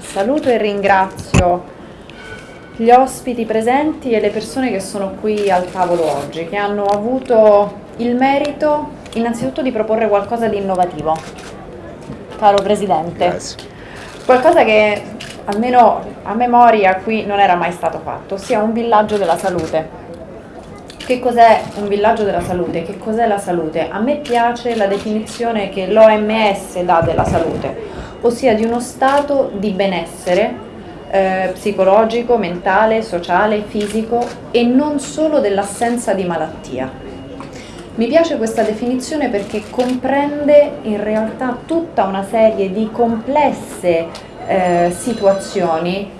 saluto e ringrazio gli ospiti presenti e le persone che sono qui al tavolo oggi, che hanno avuto il merito innanzitutto di proporre qualcosa di innovativo. Caro Presidente, Grazie. qualcosa che almeno a memoria qui non era mai stato fatto, ossia un villaggio della salute. Che cos'è un villaggio della salute? Che cos'è la salute? A me piace la definizione che l'OMS dà della salute, ossia di uno stato di benessere eh, psicologico, mentale, sociale, fisico e non solo dell'assenza di malattia. Mi piace questa definizione perché comprende in realtà tutta una serie di complesse eh, situazioni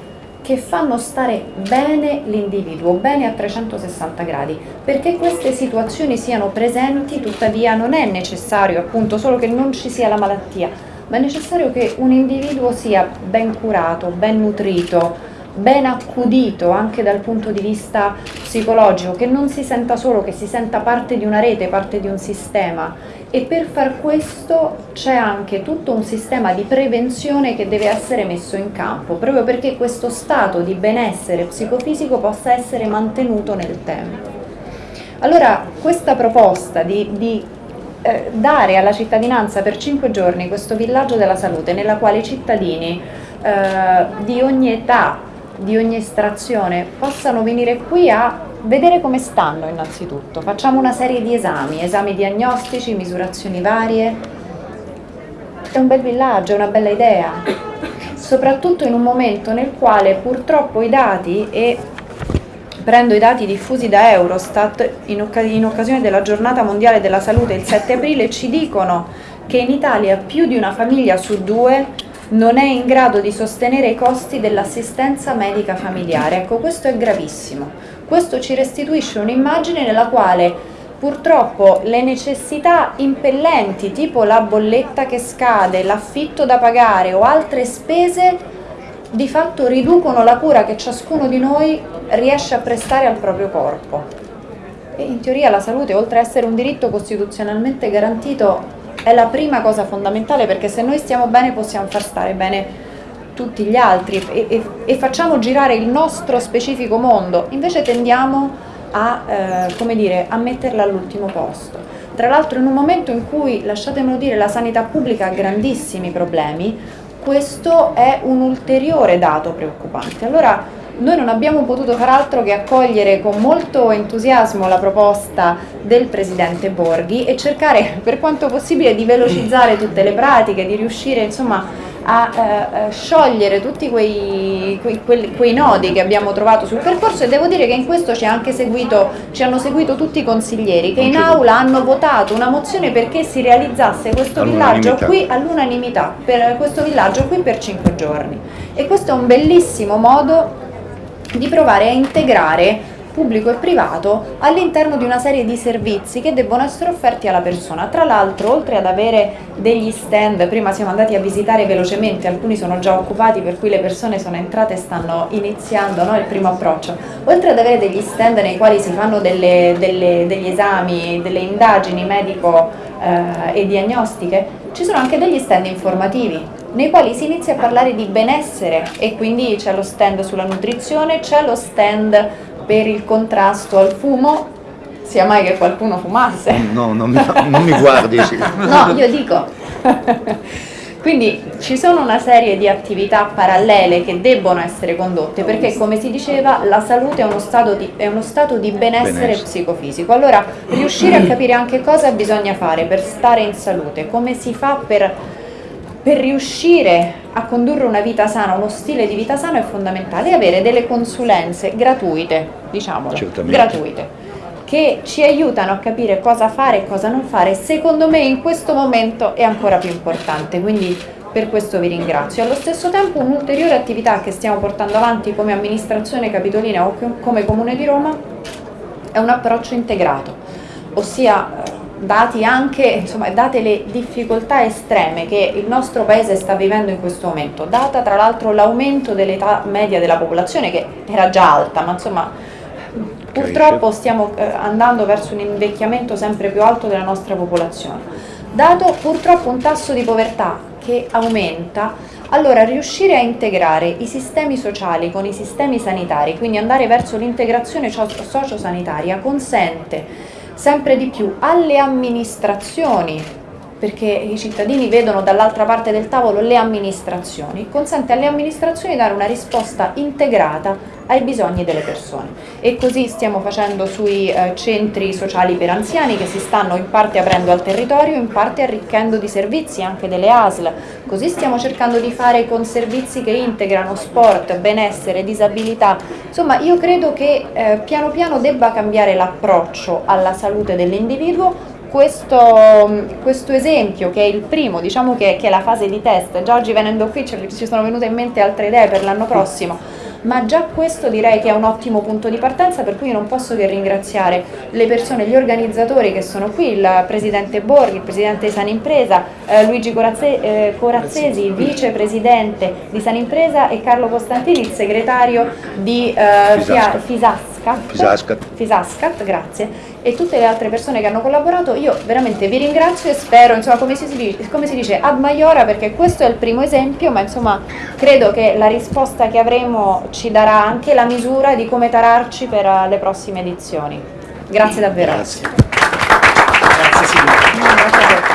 che fanno stare bene l'individuo, bene a 360 gradi. Perché queste situazioni siano presenti, tuttavia non è necessario appunto solo che non ci sia la malattia, ma è necessario che un individuo sia ben curato, ben nutrito, ben accudito anche dal punto di vista psicologico, che non si senta solo, che si senta parte di una rete, parte di un sistema e per far questo c'è anche tutto un sistema di prevenzione che deve essere messo in campo, proprio perché questo stato di benessere psicofisico possa essere mantenuto nel tempo. Allora questa proposta di, di eh, dare alla cittadinanza per cinque giorni questo villaggio della salute nella quale i cittadini eh, di ogni età, di ogni estrazione possano venire qui a vedere come stanno innanzitutto. Facciamo una serie di esami, esami diagnostici, misurazioni varie. È un bel villaggio, è una bella idea, soprattutto in un momento nel quale purtroppo i dati e prendo i dati diffusi da Eurostat in, oc in, occasione della giornata mondiale della salute il 7 aprile ci dicono che in Italia più di una famiglia su due non è in grado di sostenere i costi dell'assistenza medica familiare. Ecco, questo è gravissimo. Questo ci restituisce un'immagine nella quale purtroppo le necessità impellenti, tipo la bolletta che scade, l'affitto da pagare o altre spese, di fatto riducono la cura che ciascuno di noi riesce a prestare al proprio corpo. E in teoria la salute, oltre ad essere un diritto costituzionalmente garantito, è la prima cosa fondamentale perché se noi stiamo bene possiamo far stare bene tutti gli altri e, e, e facciamo girare il nostro specifico mondo, invece tendiamo a, eh, dire, a metterla all'ultimo posto. Tra l'altro in un momento in cui, lasciatemelo dire, la sanità pubblica ha grandissimi problemi, questo è un ulteriore dato preoccupante. Allora noi non abbiamo potuto far altro che accogliere con molto entusiasmo la proposta del Presidente Borghi e cercare per quanto possibile di velocizzare tutte le pratiche, di riuscire insomma a eh, sciogliere tutti quei, quei, quei, quei, nodi che abbiamo trovato sul percorso e devo dire che in questo ci, seguito, ci hanno seguito tutti i consiglieri che in aula hanno votato una mozione perché si realizzasse questo villaggio qui all'unanimità, per questo villaggio qui per cinque giorni. E questo è un bellissimo modo di provare a integrare pubblico e privato all'interno di una serie di servizi che debbono essere offerti alla persona. Tra l'altro, oltre ad avere degli stand, prima siamo andati a visitare velocemente, alcuni sono già occupati per cui le persone sono entrate e stanno iniziando no, il primo approccio, oltre ad avere degli stand nei quali si fanno delle, delle, degli esami, delle indagini medico eh, e diagnostiche, ci sono anche degli stand informativi nei quali si inizia a parlare di benessere e quindi c'è lo stand sulla nutrizione, c'è lo stand per il contrasto al fumo, sia mai che qualcuno fumasse. No, non mi, non mi guardi. Sì. no, io dico. Quindi ci sono una serie di attività parallele che debbono essere condotte perché come si diceva la salute è uno stato di, uno stato di benessere, benessere psicofisico. Allora riuscire a capire anche cosa bisogna fare per stare in salute, come si fa per per riuscire a condurre una vita sana, uno stile di vita sano è fondamentale avere delle consulenze gratuite, diciamolo, gratuite, che ci aiutano a capire cosa fare e cosa non fare. Secondo me in questo momento è ancora più importante, quindi per questo vi ringrazio. Allo stesso tempo un'ulteriore attività che stiamo portando avanti come amministrazione capitolina o come Comune di Roma è un approccio integrato, ossia dati anche, insomma, date le difficoltà estreme che il nostro paese sta vivendo in questo momento, data tra l'altro l'aumento dell'età media della popolazione che era già alta, ma insomma purtroppo stiamo eh, andando verso un invecchiamento sempre più alto della nostra popolazione. dato purtroppo un tasso di povertà che aumenta, allora riuscire a integrare i sistemi sociali con i sistemi sanitari, quindi andare verso l'integrazione sociosanitaria, consente sempre di più alle amministrazioni perché i cittadini vedono dall'altra parte del tavolo le amministrazioni, consente alle amministrazioni di dare una risposta integrata ai bisogni delle persone. E così stiamo facendo sui eh, centri sociali per anziani che si stanno in parte aprendo al territorio, in parte arricchendo di servizi anche delle ASL, così stiamo cercando di fare con servizi che integrano sport, benessere, disabilità, insomma io credo che eh, piano piano debba cambiare l'approccio alla salute dell'individuo questo, questo, esempio, che è il primo, diciamo che, che, è la fase di test, già oggi venendo qui ci sono venute in mente altre idee per l'anno prossimo, ma già questo direi che è un ottimo punto di partenza per cui non posso che ringraziare le persone, gli organizzatori che sono qui, il Presidente Borghi, il Presidente di San Impresa, eh, Luigi Corazze, eh, Corazzesi, il Vicepresidente di San Impresa e Carlo Costantini, il Segretario di eh, Fisasca Fisascat, Fisascat. Fisascat, grazie, e tutte le altre persone che hanno collaborato, io veramente vi ringrazio e spero, insomma, come si, dice, come si dice, ad maiora, perché questo è il primo esempio, ma insomma credo che la risposta che avremo ci darà anche la misura di come tararci per uh, le prossime edizioni. Grazie davvero. Grazie. Grazie Silvia.